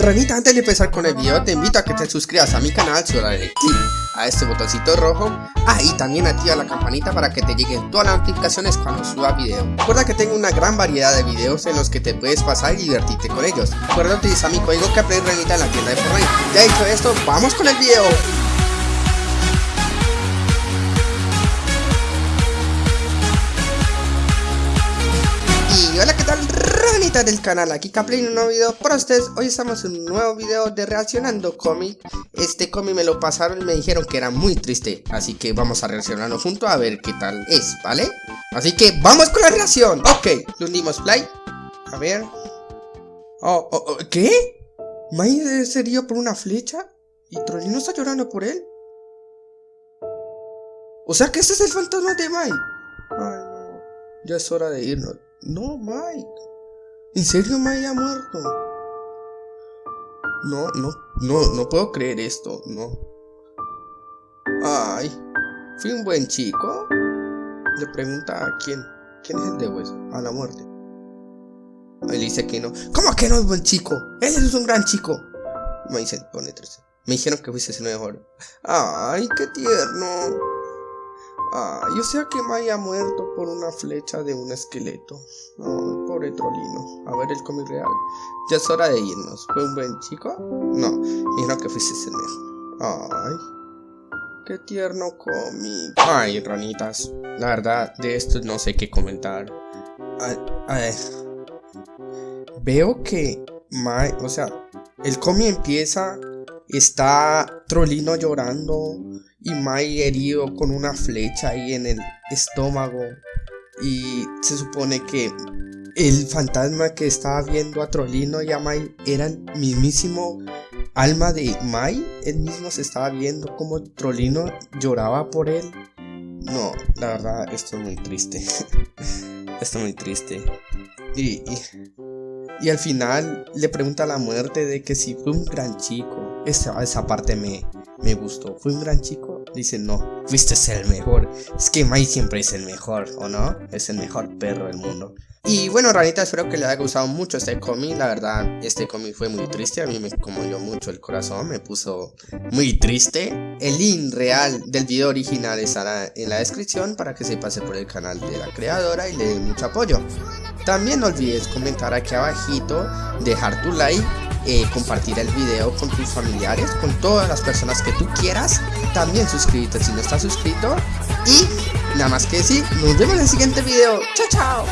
Ranita, antes de empezar con el video, te invito a que te suscribas a mi canal, solo dale clic a este botoncito rojo. Ah, y también activa la campanita para que te lleguen todas las notificaciones cuando suba video. Recuerda que tengo una gran variedad de videos en los que te puedes pasar y divertirte con ellos. Recuerda utilizar mi código que Ranita en la tienda de Fortnite. Ya dicho esto, ¡vamos con el video! Y hola, ¿qué tal? Ranita del canal, aquí Caplin, un nuevo video para ustedes Hoy estamos en un nuevo video de reaccionando cómic Este cómic me lo pasaron y me dijeron que era muy triste Así que vamos a reaccionarlo junto a ver qué tal es, ¿vale? Así que vamos con la reacción Ok, le unimos play A ver Oh, oh, oh ¿qué? ¿Mai se dio por una flecha? ¿Y Trollino está llorando por él? O sea que este es el fantasma de Mai Ay no, ya es hora de irnos no, Mike. ¿En serio Mike ha muerto? No, no, no, no puedo creer esto, no. Ay, ¿fui un buen chico? Le pregunta a quién. ¿Quién es el de hueso? A la muerte. Él dice que no. ¿Cómo que no es buen chico? Él es un gran chico. Me dice, pone tres. Me dijeron que fuiste el mejor. Ay, qué tierno. Ah, yo sé que Mai ha muerto por una flecha de un esqueleto. Ay, pobre Trolino. A ver el cómic real. Ya es hora de irnos. ¿Fue un buen chico? No, no que fuiste ese mejor. Ay, qué tierno cómic. Ay, ranitas. La verdad, de esto no sé qué comentar. Ay, ay. Veo que Mai, o sea, el cómic empieza, está Trolino llorando y Mai herido con una flecha ahí en el estómago y se supone que el fantasma que estaba viendo a Trolino y a Mai era el mismísimo alma de Mai, él mismo se estaba viendo como Trolino lloraba por él. No, la verdad, esto es muy triste. esto es muy triste. Y, y, y, al final le pregunta a la muerte de que si fue un gran chico. Esa, esa parte me, me gustó. ¿Fue un gran chico? dice no, fuiste el mejor. Es que Mai siempre es el mejor, ¿o no? Es el mejor perro del mundo. Y bueno, ranita, espero que les haya gustado mucho este cómic. La verdad, este cómic fue muy triste. A mí me conmovió mucho el corazón, me puso muy triste. El link real del video original estará en la descripción para que se pase por el canal de la creadora y le dé mucho apoyo. También no olvides comentar aquí abajito, dejar tu like eh, compartir el video con tus familiares, con todas las personas que tú quieras. También suscríbete si no estás suscrito. Y nada más que decir, nos vemos en el siguiente video. Chao, chao.